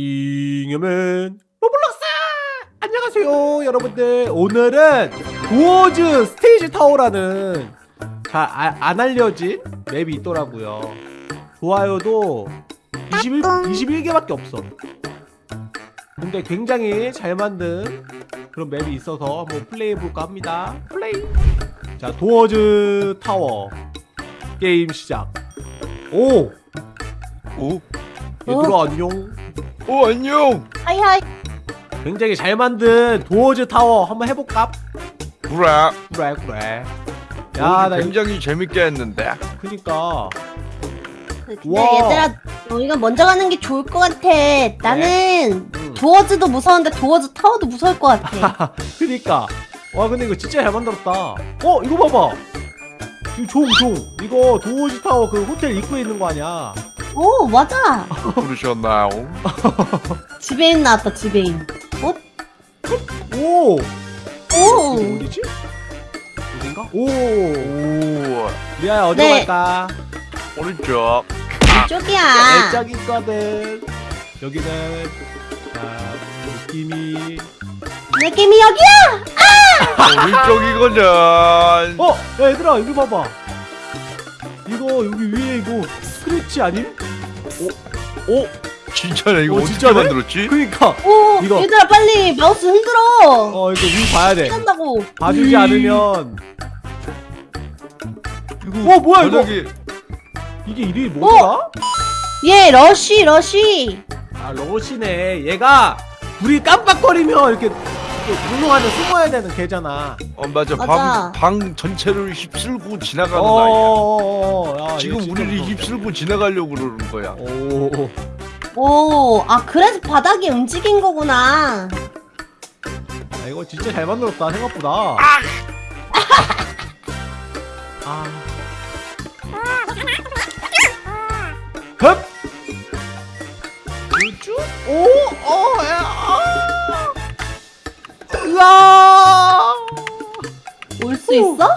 잉여맨 로블록스! 안녕하세요 여러분들. 오늘은 도어즈 스테이지 타워라는 잘 안 알려진 맵이 있더라고요. 좋아요도 21, 21개밖에 없어. 근데 굉장히 잘 만든 그런 맵이 있어서 한번 플레이해볼까 합니다. 플레이! 자 도어즈 타워 게임 시작. 오! 오, 얘들아 안녕 오 안녕. hi hi 굉장히 잘 만든 도어즈 타워 한번 해볼까? 그래. 그래 그래 야, 야나 굉장히 재밌게 했는데. 그니까 근데 와. 얘들아 너희가 먼저 가는 게 좋을 것 같아 나는 음. 도어즈도 무서운데 도어즈 타워도 무서울 것 같아 그니까 와 근데 이거 진짜 잘 만들었다 어 이거 봐봐 이거 종 종 이거 도어즈 타워 그 호텔 입구에 있는 거 아니야 오 맞아 부르셨나요? 지배인 나왔다 지배인 어? 오오 어디지? 어딘가? 오 오, 리아야 어디로 네. 갈까? 오른쪽. 이쪽이야 내적 있거든 여기는 아, 느낌이 느낌이 여기야 오른쪽이거든. 어! 야 얘들아 이거 봐봐 이거 여기 위에 이거 스크리치 아님? 오, 진짜네. 이거 어, 어, 떻게 진짜네? 만들었지? 그니까 오 이거. 얘들아 빨리 마우스 흔들어 어 이거 위 봐야 돼 한다고 봐주지 음. 않으면 이거 어, 뭐야, 이거? 바닥에- 이게 이름이 뭐더라? 얘 러쉬 러쉬 아 러시네 얘가 불이 깜빡거리면 이렇게 운동하면 숨어야 되는 개잖아 어 맞아. 맞아. 방, 방 전체를 휩쓸고 지나가는 아이야. 어어어어 야, 지금 우리를. 휩쓸고 지나가려고 그러는 거야. 오 오 아 그래서 바닥이 움직인 거구나 야, 이거 진짜 잘 만들었다 생각보다 아 흡! 우쭈? 오! 수 있어?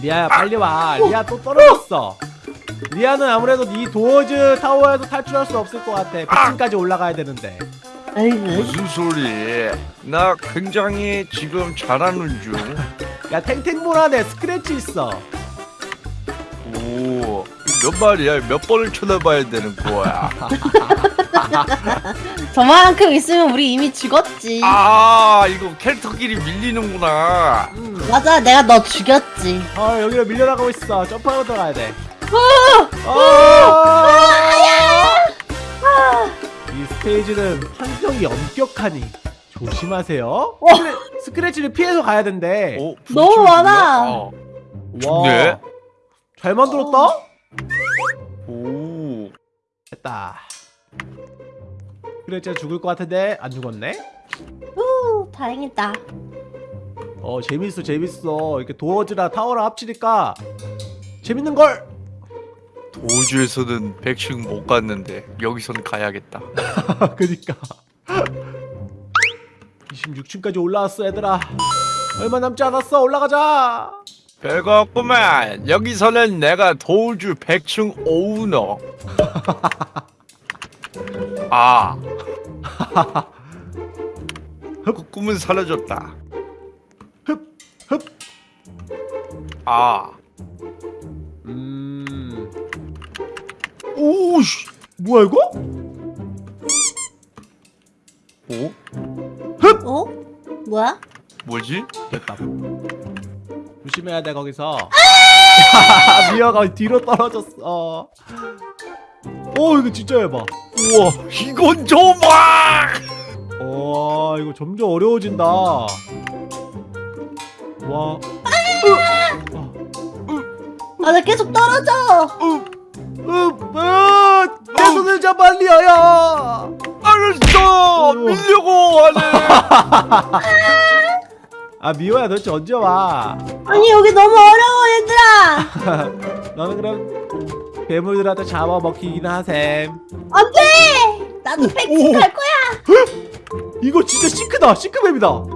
리아야 빨리 와. 리아 또 떨어졌어. 리아는 아무래도 이 도어즈 타워에서 탈출할 수 없을 것 같아. 100층까지 올라가야 되는데. 무슨 소리? 나 굉장히 지금 잘하는 중. 야 탱탱볼 안에 스크래치 있어. 오, 몇 마리야? 몇 번을 쳐다봐야 되는 거야? 저만큼 있으면 우리 이미 죽었지 아, 이거 캐릭터끼리 밀리는구나. 음. 맞아 내가 너 죽였지 아 여기로 밀려나가고 있어 점프하고 들어가야 돼 어! 아! 이 스테이지는 환경이 엄격하니 조심하세요 와. 스크래, 스크래치를 피해서 가야 된대 어, 너무? 많아. 어. 좋네. 잘 만들었다 오, 됐다. 스크래치가 죽을 것 같은데? 안 죽었네? 후 다행이다. 어 재밌어 재밌어. 이렇게 도어즈랑 타워랑 합치니까 재밌는걸! 도주에서는 100층 못 갔는데 여기선 가야겠다. 그니까. 26층까지 올라왔어 얘들아. 얼마 남지 않았어. 올라가자 별거 없구만. 여기서는 내가 도주 100층 오너. 아, 그 꿈은 사라졌다. 흡. 아, 음 오씨, 뭐야 이거? 오, 어? 뭐야? 뭐지? 됐다 조심해야 돼 거기서. 미아가 뒤로 떨어졌어. 어 이거 진짜 해봐. 우와, 이건 좀 봐. 와 이거 점점 어려워진다. 와. 아 나 계속 떨어져! 으, 으, 내 손을 잡아 리아야 알았어, 밀려고 하네. 아 미호야 도대체 언제 와 아니 여기 너무 어려워 얘들아 너는 그럼 괴물들한테 잡아먹히긴 하셈 안돼 나도 백층 갈 거야 이거 진짜 싱크다 싱크맵이다 와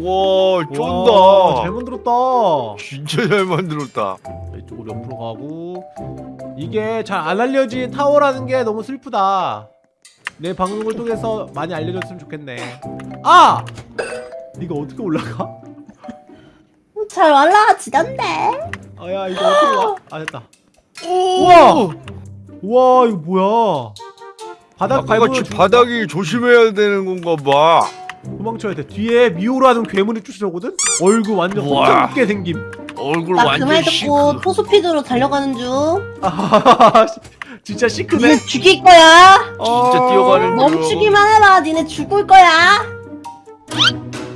와, 쫀다. 잘 만들었다. 진짜 잘 만들었다. 이쪽으로 옆으로 가고 이게 잘 안 알려진 타워라는 게 너무 슬프다. 내 방송을 통해서 많이 알려줬으면 좋겠네. 아! 이거 어떻게 올라가? 잘 올라가지던데. 아야 이거 어떻게 와? 아 됐다. 오. 우와! 우와 이거 뭐야? 바닥 밟으면 같이 죽- 바닥이 조심해야 되는 건가 봐. 도망쳐야 돼. 뒤에 미오라는 괴물이 쫓아오거든. 얼굴 완전. 헛게 생김. 얼굴 나그 완전 말 듣고. 토스피드로 달려가는 중. 아, 진짜 시크네. 니네 죽일 거야. 진짜 어, 뛰어가는 중. 멈추기만 해봐. 니네 죽을 거야.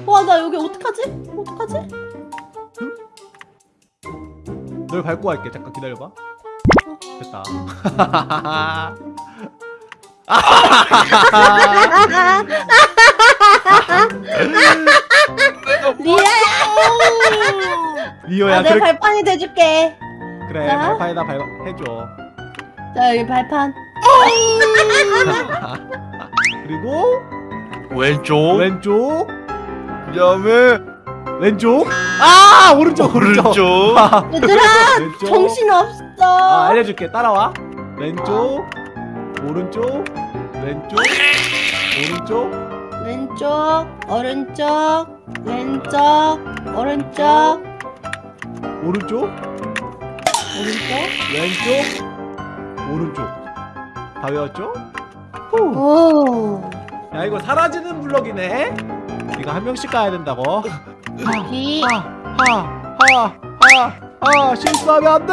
와, 나 여기 어떡하지? 어떡하지? 널 밟고 갈게. 잠깐 기다려봐. 됐다. 리아야. 리오야 아, 내가 그래 발판이 돼줄게. 그래 자. 발판에다 밟아 해줘. 자, 여기 발판. 그리고 왼쪽. 왼쪽 그다음에 왼쪽 아 오른쪽 오른쪽, 오른쪽. 아, 얘들아, 왼쪽. 정신 없어. 아 알려줄게 따라와 왼쪽 오른쪽 왼쪽 오른쪽 왼쪽, 오른쪽, 왼쪽, 오른쪽, 오른쪽 오른쪽. 왼쪽 오른쪽 다 외웠죠? 오. 야 이거 사라지는 블럭이네 이거 한 명씩 가야 된다고 여기. 하하하하하 실수하면 안돼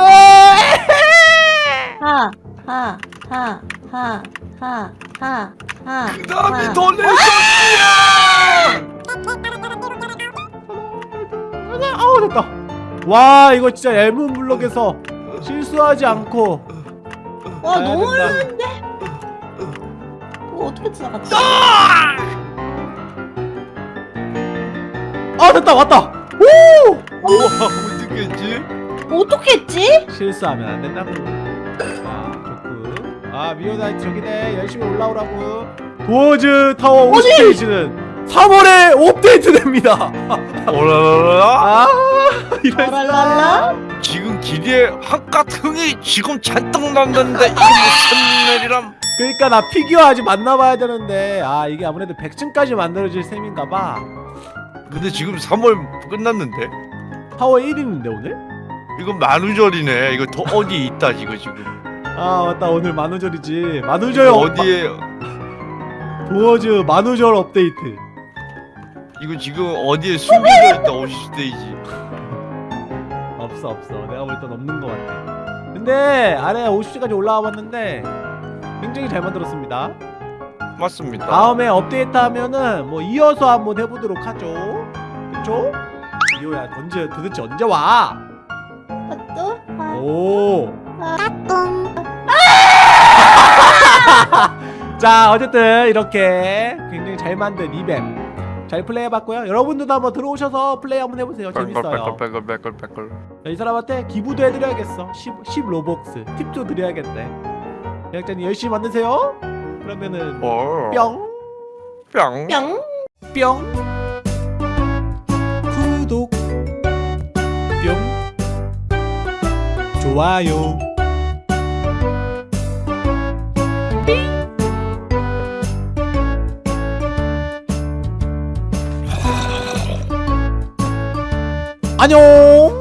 하, 하, 하, 하, 하, 하, 하. 그다음에 하. 돌레 아우 됐다 와 이거 진짜 얇은 블럭에서 실수하지 않고 와, 너무. 어려운데? 어떻게 지나갔지? 아 됐다 왔다 오 우와 어떻게 했지? 어떻게 했지? 실수하면 안 된다고 아 좋고 아 미오나이트 저기네 열심히 올라오라고 도어즈 타워 어디? 오스테이지는 3월에 업데이트 됩니다 오라라라. 아 이럴 수가 라랄라? 지금 길에 한깟 흥이 지금 잔뜩 난다는데 이게 무슨 일이람? 그러니까 나 피규어 아직 만나봐야 되는데 아 이게 아무래도 100층까지 만들어질 셈인가봐 근데 지금 3월 끝났는데 타워 1인인데 오늘? 이거 만우절이네. 이거 더 어디에 있다 이거 지금. 아 맞다 오늘 만우절이지 만우절 어디에 도어즈 만우절 업데이트 이거 지금 어디에 숨겨져 있다 오시스테이지. 없어 없어 내가 볼 땐 없는 것 같아 근데 아래 50시까지 올라와 봤는데 굉장히 잘 만들었습니다 맞습니다. 다음에 업데이트 하면은 뭐 이어서 한번 해보도록 하죠 그쵸? 리오야 언제 도대체 언제 와? 아, 또? 아, 오. 똥. 자 어쨌든 이렇게 굉장히 잘 만든 이벤 잘 플레이해봤고요 여러분들도 한번 들어오셔서 플레이 한번 해보세요 재밌어요 빼글 빼글. 자, 이 사람한테 기부도 해드려야겠어 10, 10 로벅스 팁도 드려야겠네 제작자님 열심히 만드세요 그러면은 어. 뿅. 뿅. 뿅. 뿅. 구독. 뿅. 좋아요. 안녕